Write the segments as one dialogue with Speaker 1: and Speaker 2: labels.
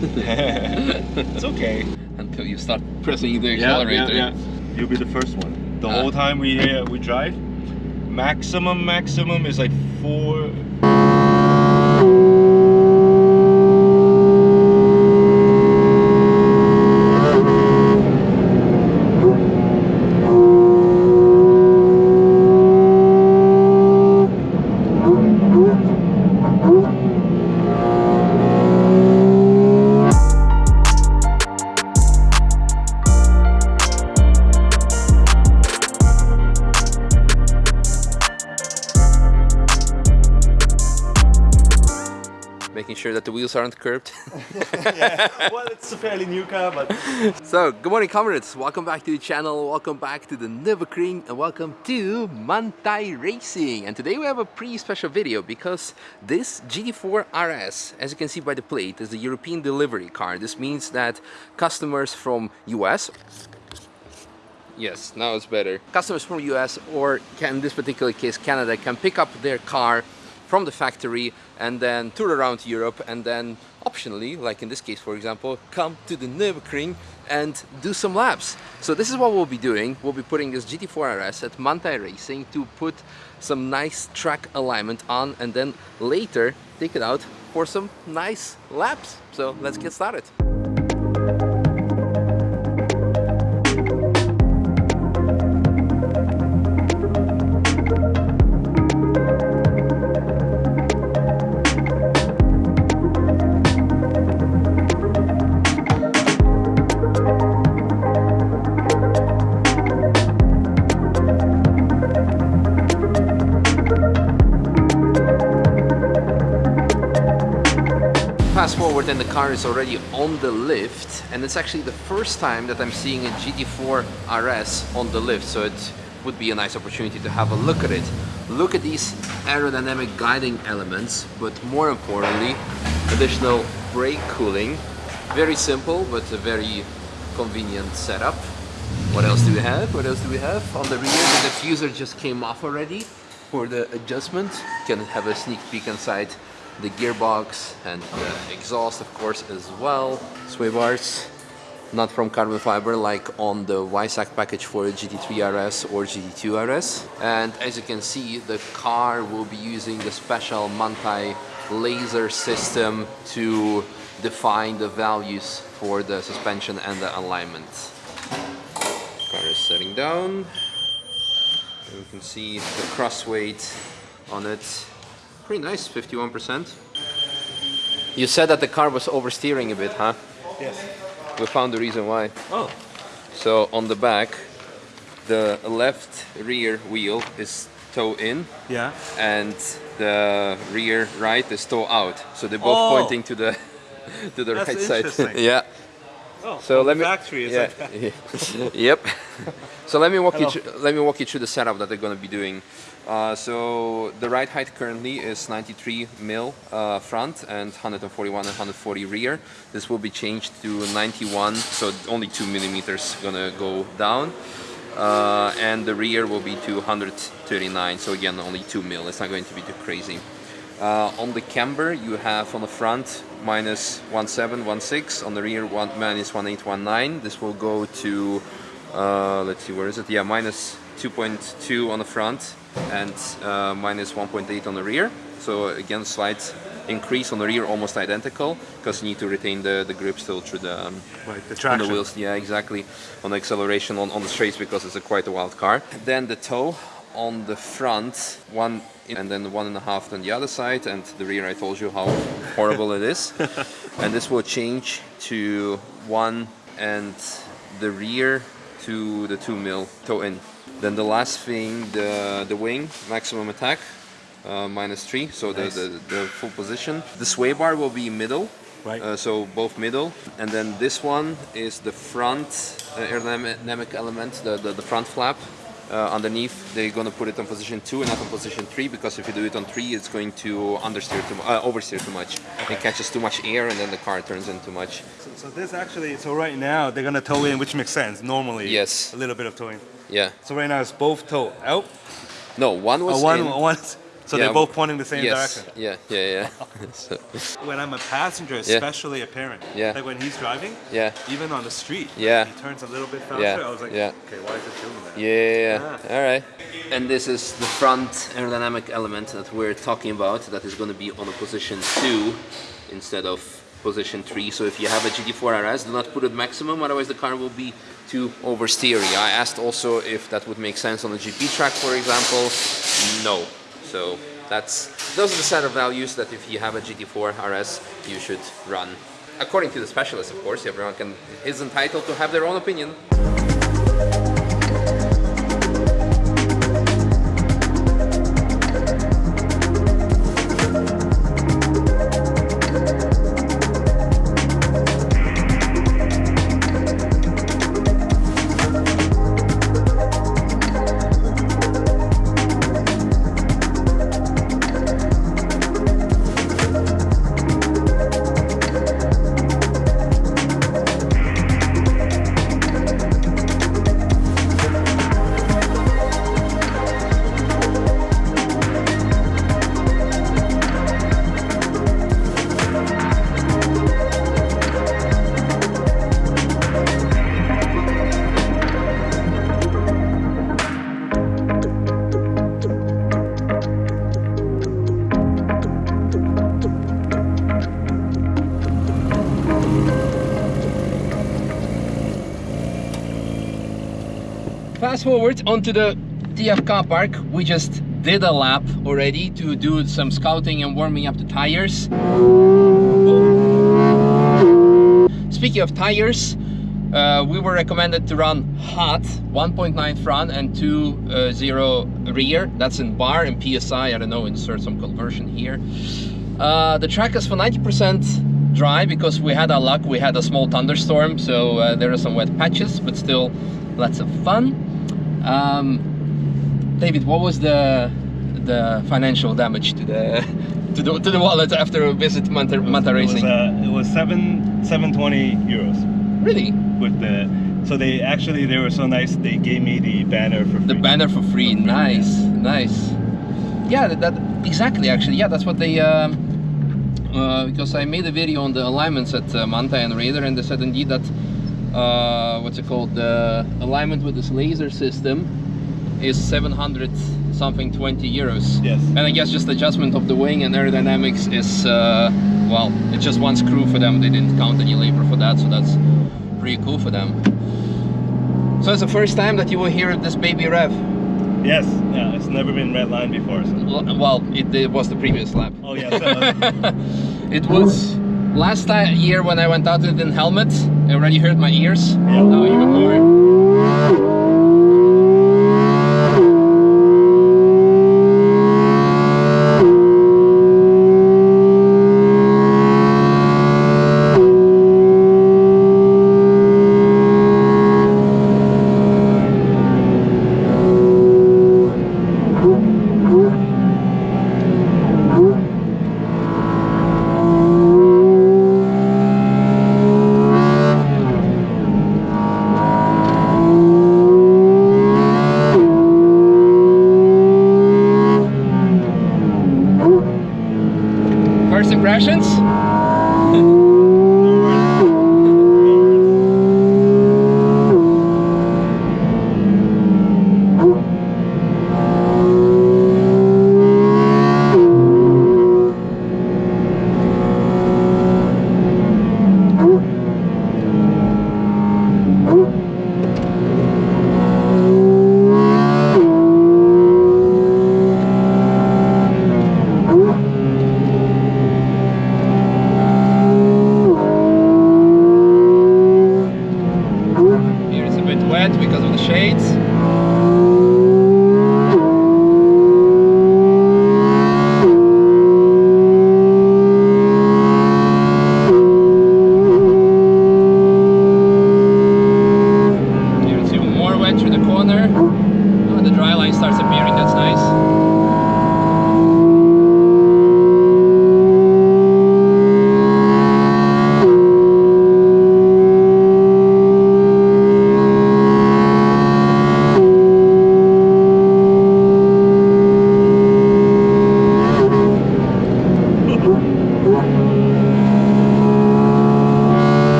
Speaker 1: it's okay.
Speaker 2: Until you start pressing the accelerator.
Speaker 1: yeah, yeah. You'll be the first one. The
Speaker 2: Ah.
Speaker 1: whole time we uh, we drive, maximum maximum is like four.
Speaker 2: Sure that the wheels aren't curved.
Speaker 1: yeah. Well, it's a fairly new car, but
Speaker 2: so, good morning comrades, welcome back to the channel, welcome back to the Nürburgring and welcome to Manthey Racing. And today we have a pretty special video because this GT4 RS, as you can see by the plate, is a European delivery car. This means that customers from US Yes, now it's better. Customers from US or can, in this particular case Canada can pick up their car from the factory and then tour around Europe and then optionally, like in this case for example, come to the Nürburgring and do some laps. So this is what we'll be doing. We'll be putting this GT4 RS at Manthey Racing to put some nice track alignment on and then later take it out for some nice laps. So let's get started. And the car is already on the lift and it's actually the first time that I'm seeing a GT4 RS on the lift so it would be a nice opportunity to have a look at it. Look at these aerodynamic guiding elements but more importantly additional brake cooling. Very simple but a very convenient setup. What else do we have? What else do we have? On the rear the diffuser just came off already for the adjustment. You can have a sneak peek inside the gearbox and the exhaust of course as well. Sway bars, not from carbon fiber like on the Weissach package for a GT3 RS or GT2 RS. And as you can see, the car will be using the special Manthey laser system to define the values for the suspension and the alignment. Car is setting down. And you can see the cross weight on it Pretty nice, 51%. You said that the car was oversteering a bit, huh?
Speaker 1: yes.
Speaker 2: We found the reason why.
Speaker 1: Oh,
Speaker 2: So on the back, the left rear wheel is toe in
Speaker 1: yeah.
Speaker 2: and the rear right is toe out. So they're both
Speaker 1: Oh.
Speaker 2: pointing to the to the
Speaker 1: That's
Speaker 2: right side. yeah.
Speaker 1: Oh,
Speaker 2: So let me
Speaker 1: factory is
Speaker 2: yeah.
Speaker 1: like
Speaker 2: yep. So let me walk you
Speaker 1: Hello.
Speaker 2: through, let me walk you through the setup that they're going to be doing. Uh, so the ride height currently is 93 mil uh, front and 141 and 140 rear. This will be changed to 91, so only two millimeters gonna go down. Uh, and the rear will be to 139, so again only two mil. It's not going to be too crazy. Uh, on the camber, you have on the front minus 1716, on the rear one, minus 1819. This will go to, uh, let's see, where is it? Yeah, minus 2.2 on the front and uh, minus 1.8 on the rear. So again, slight increase on the rear, almost identical, because you need to retain the, the grip still through the, um,
Speaker 1: Right, the
Speaker 2: on
Speaker 1: traction.
Speaker 2: the wheels. Yeah, exactly. On the acceleration on, on the straights because it's a quite a wild car. Then the toe on the front, one and then one and a half on the other side, and the rear. I told you how horrible it is. And this will change to one and the rear to the two mil toe in. Then the last thing, the the wing maximum attack. Uh, minus three, so
Speaker 1: Nice.
Speaker 2: the, the, the full position. The sway bar will be middle,
Speaker 1: Right.
Speaker 2: uh, so both middle, and then this one is the front uh, aerodynamic element, the, the, the front flap. Uh, underneath, they're going to put it on position two and not on position three because if you do it on three, it's going to understeer too, uh, oversteer too much. It catches too much air, and then the car turns in too much.
Speaker 1: So, so this actually, so right now they're gonna tow in, which makes sense. Normally,
Speaker 2: Yes.
Speaker 1: a little bit of towing.
Speaker 2: Yeah.
Speaker 1: So right now it's both toe out.
Speaker 2: No, one was
Speaker 1: Uh, one,
Speaker 2: in.
Speaker 1: one, So
Speaker 2: Yeah.
Speaker 1: they're both pointing the same
Speaker 2: yes.
Speaker 1: direction.
Speaker 2: Yeah, yeah, yeah. so,
Speaker 1: When I'm a passenger, especially a parent,
Speaker 2: Yeah.
Speaker 1: like when he's driving,
Speaker 2: yeah.
Speaker 1: even on the street,
Speaker 2: Yeah.
Speaker 1: he turns a little bit faster.
Speaker 2: Yeah,
Speaker 1: I was like,
Speaker 2: yeah.
Speaker 1: okay, why is it doing that?
Speaker 2: Yeah, all right. And this is the front aerodynamic element that we're talking about that is going to be on a position 2 instead of position 3. So if you have a GT4 RS, do not put it maximum, otherwise the car will be too oversteery. I asked also if that would make sense on a GP track, for example. No. So that's those are the set of values that if you have a GT4 RS, you should run. According to the specialist, of course, everyone can is entitled to have their own opinion. Forward onto the TF car park. We just did a lap already to do some scouting and warming up the tires. Speaking of tires, uh, we were recommended to run hot 1.9 front and 2.0 rear. That's in bar and PSI. I don't know, insert some conversion here. Uh, the track is for 90% dry because we had our luck. We had a small thunderstorm, so uh, there are some wet patches, but still lots of fun. Um, David, what was the the financial damage to the to the, to the wallet after a visit Manthey, Manthey
Speaker 1: It was,
Speaker 2: Racing?
Speaker 1: uh, it was seven seven twenty euros
Speaker 2: really?
Speaker 1: with the. So they actually they were so nice. They gave me the banner for free.
Speaker 2: The banner for free.
Speaker 1: For free,
Speaker 2: nice, nice. Yeah, that, that exactly. Actually, yeah, that's what they. Um, uh, because I made a video on the alignments at uh, Manthey and Raider, and they said indeed that uh, what's it called? The alignment with this laser system is 700 something 20 euros.
Speaker 1: Yes.
Speaker 2: And I guess just adjustment of the wing and aerodynamics is uh, well, it's just one screw for them. They didn't count any labor for that, so that's pretty cool for them. So it's the first time that you will hear this baby rev.
Speaker 1: Yes. Yeah. It's never been red line before. So.
Speaker 2: Well, it, it was the previous lap.
Speaker 1: Oh yeah. So,
Speaker 2: it was last year when I went out with in helmet. Already hurt my ears.
Speaker 1: Yeah.
Speaker 2: Now even more.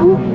Speaker 2: Ooh.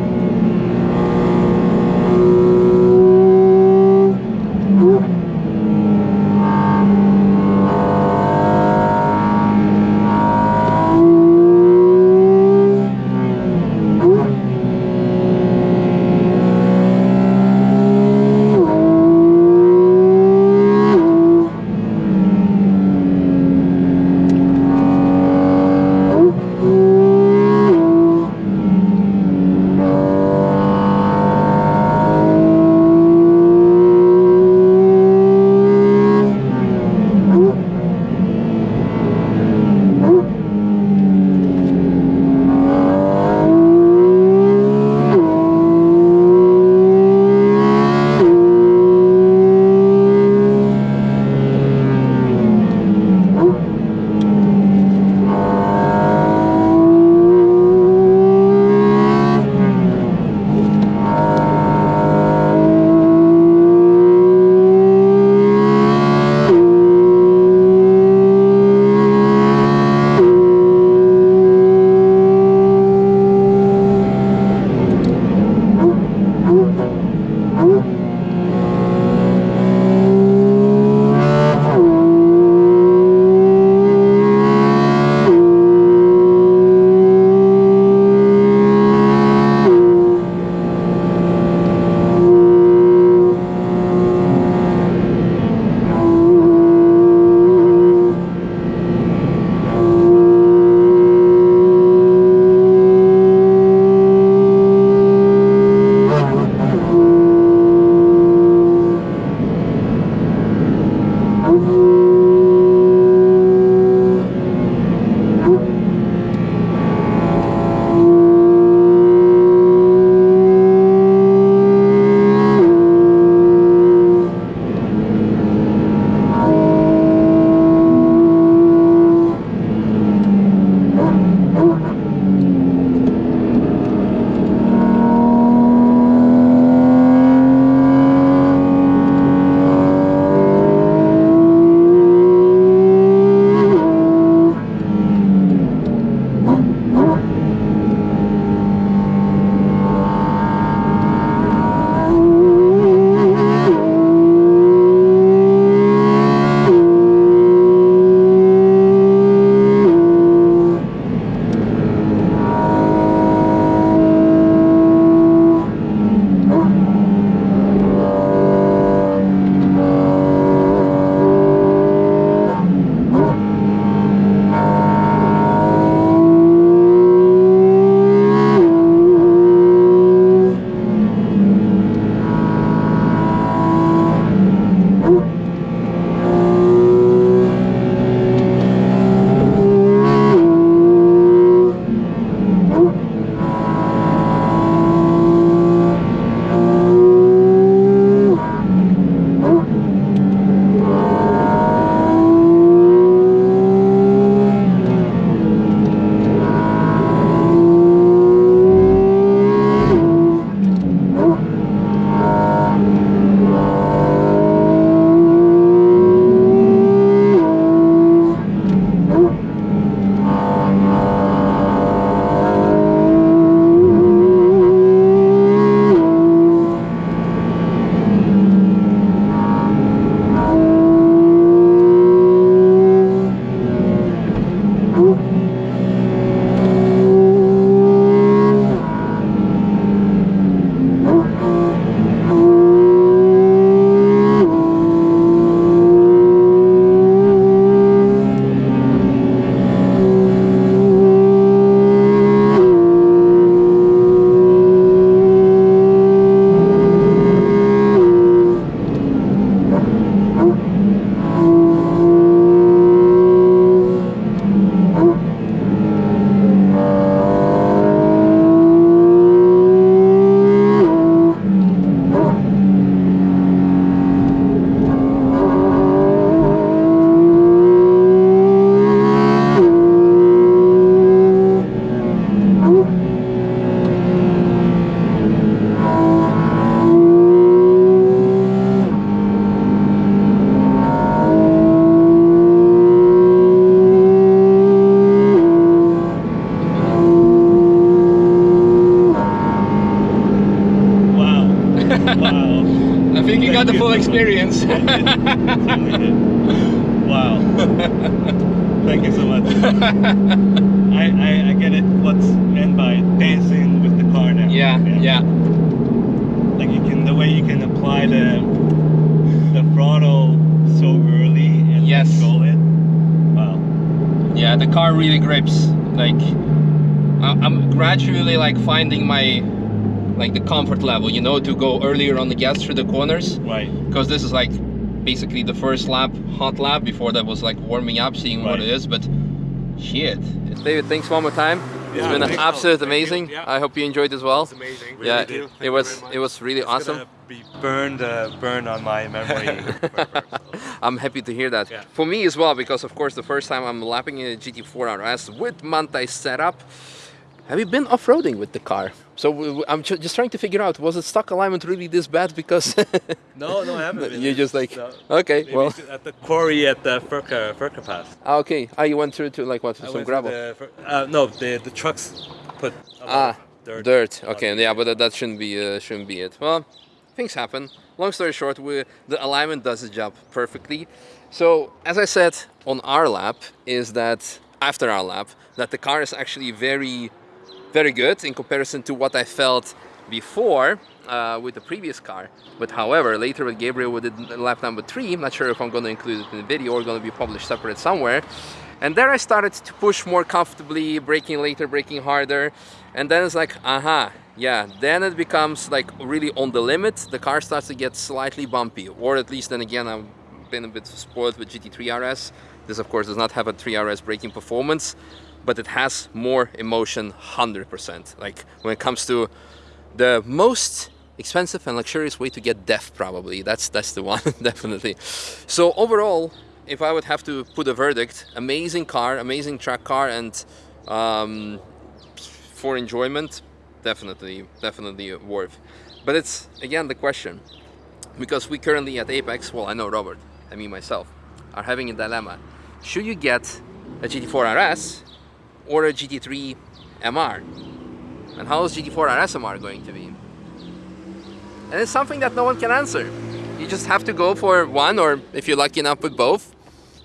Speaker 2: Full experience.
Speaker 3: wow. Thank you so much. I, I, I get it what's meant by dancing with the car now.
Speaker 2: yeah, yeah.
Speaker 3: Like you can the way you can apply the the throttle so early and
Speaker 2: Yes.
Speaker 3: control it. Wow.
Speaker 2: Yeah, the car really grips. Like, I'm gradually like finding my, like the comfort level, you know, to go earlier on the gas through the corners.
Speaker 3: Right.
Speaker 2: Because this is like basically the first lap, hot lap. Before that was like warming up, seeing what it is. But shit. David, thanks one more time. It's been
Speaker 4: thank-
Speaker 2: absolute
Speaker 4: thank you.
Speaker 2: amazing.
Speaker 4: Yeah.
Speaker 2: I hope you enjoyed as well.
Speaker 4: It's amazing.
Speaker 2: yeah,
Speaker 4: Really do.
Speaker 2: it, it was it was really
Speaker 3: It's
Speaker 2: awesome.
Speaker 3: be burned uh, burned on my memory. forever, so.
Speaker 2: I'm happy to hear that.
Speaker 4: Yeah.
Speaker 2: For me as well, because of course the first time I'm lapping in a GT4 RS with Manthey setup. Have you been off-roading with the car? So I'm ju- just trying to figure out, was the stock alignment really this bad? Because
Speaker 3: No, no, I haven't. been.
Speaker 2: You're just like, okay,
Speaker 3: maybe
Speaker 2: well,
Speaker 3: at the quarry at the Furka Furka Pass.
Speaker 2: ah, okay. Ah, you went through to like what,
Speaker 3: I
Speaker 2: some gravel?
Speaker 3: the uh, no, the the trucks put
Speaker 2: Ah,
Speaker 3: dirt.
Speaker 2: dirt. Okay, yeah, but that, that shouldn't be uh, shouldn't be it. Well, things happen. Long story short, we, the alignment does the job perfectly. So as I said on our lap, is that after our lap, that the car is actually very, very good in comparison to what I felt before uh, with the previous car. But however, later with Gabriel we did lap number three. I'm not sure if I'm going to include it in the video or going to be published separate somewhere. And there I started to push more comfortably, braking later, braking harder. And then it's like, aha, yeah, then it becomes like really on the limit. The car starts to get slightly bumpy, or at least then again, I've been a bit spoiled with GT3 RS. This of course does not have a 3RS braking performance, but it has more emotion 100%. Like when it comes to the most expensive and luxurious way to get death probably. That's that's the one definitely. So overall if i would have to put a verdict amazing car amazing track car and um, for enjoyment definitely definitely worth. But it's again the question. Because we currently at apex well i know robert and me myself are having a dilemma. Should you get a gt4 rs or a gt3 mr and how is GT4 RSMR going to be? And it's something that no one can answer. You just have to go for one, or if you're lucky enough with both,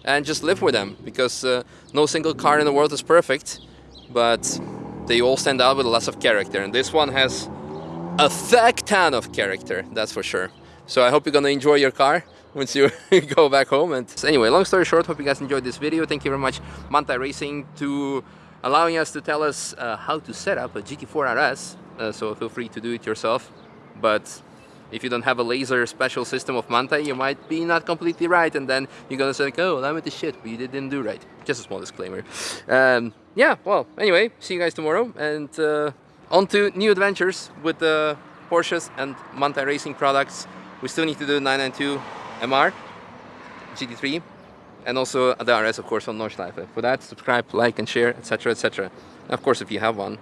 Speaker 2: and just live with them. Because uh, no single car in the world is perfect, but they all stand out with lots of character. And this one has a fuck ton of character, that's for sure. So I hope you're gonna enjoy your car once you go back home. And anyway, long story short, hope you guys enjoyed this video. Thank you very much, Manthey Racing, to allowing us to tell us uh, how to set up a GT4 RS. Uh, so feel free to do it yourself. But if you don't have a laser special system of Manthey, you might be not completely right, and then you're gonna say, like, "Oh, I'm with the shit, but you didn't do right." Just a small disclaimer. Um, yeah. Well, anyway, see you guys tomorrow, and uh, on to new adventures with the Porsches and Manthey Racing products. We still need to do 992 MR, GT3, and also uh, the RS, of course, on Nordschleife. For that, subscribe, like, and share, etc., etc. Of course, if you have one,